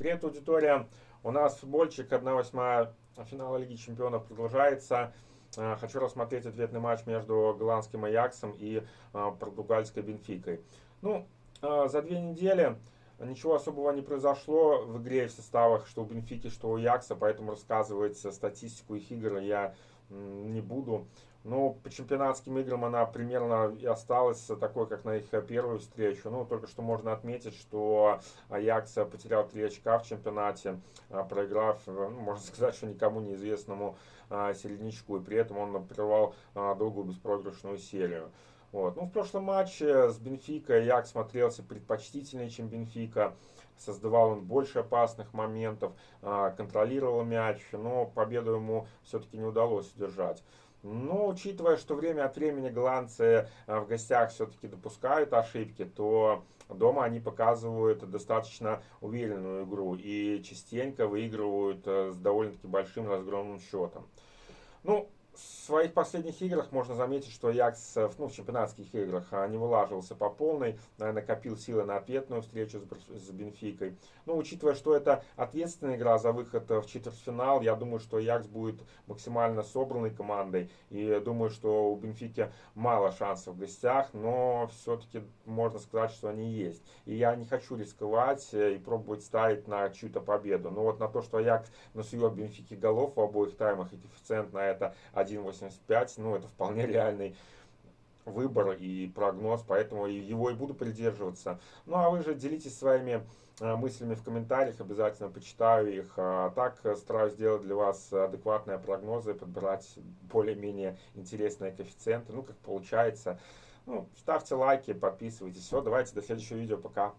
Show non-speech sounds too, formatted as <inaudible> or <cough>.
Привет, аудитория! У нас футбольчик 1-8 финала Лиги Чемпионов продолжается. Э, хочу рассмотреть ответный матч между голландским Аяксом и э, португальской Бенфикой. Ну, э, за две недели ничего особого не произошло в игре в составах, что у Бенфики, что у Аякса, поэтому рассказывать статистику их игр я не буду. Ну, по чемпионатским играм она примерно и осталась такой, как на их первую встречу. Ну, только что можно отметить, что Аякс потерял 3 очка в чемпионате, а, проиграв, ну, можно <laughs> сказать, что никому неизвестному а, середнячку. И при этом он прервал а, долгую беспроигрышную серию. Вот. Ну, в прошлом матче с Бенфикой Як смотрелся предпочтительнее, чем Бенфика. Создавал он больше опасных моментов, контролировал мяч, но победу ему все-таки не удалось удержать. Но учитывая, что время от времени голландцы э, в гостях все-таки допускают ошибки, то дома они показывают достаточно уверенную игру и частенько выигрывают э, с довольно-таки большим разгромным счетом. Ну, своих последних играх можно заметить, что Якс ну, в чемпионатских играх а, не вылаживался по полной, накопил силы на ответную встречу с, Бенфикой. Но учитывая, что это ответственная игра за выход в четвертьфинал, я думаю, что Якс будет максимально собранной командой. И думаю, что у Бенфики мало шансов в гостях, но все-таки можно сказать, что они есть. И я не хочу рисковать э, и пробовать ставить на чью-то победу. Но вот на то, что Якс насует Бенфике голов в обоих таймах и коэффициент на это 1.85, ну, это вполне реальный выбор и прогноз, поэтому его и буду придерживаться. Ну, а вы же делитесь своими э, мыслями в комментариях, обязательно почитаю их. А так стараюсь сделать для вас адекватные прогнозы, подбирать более-менее интересные коэффициенты, ну, как получается. Ну, ставьте лайки, подписывайтесь. Все, давайте до следующего видео, пока.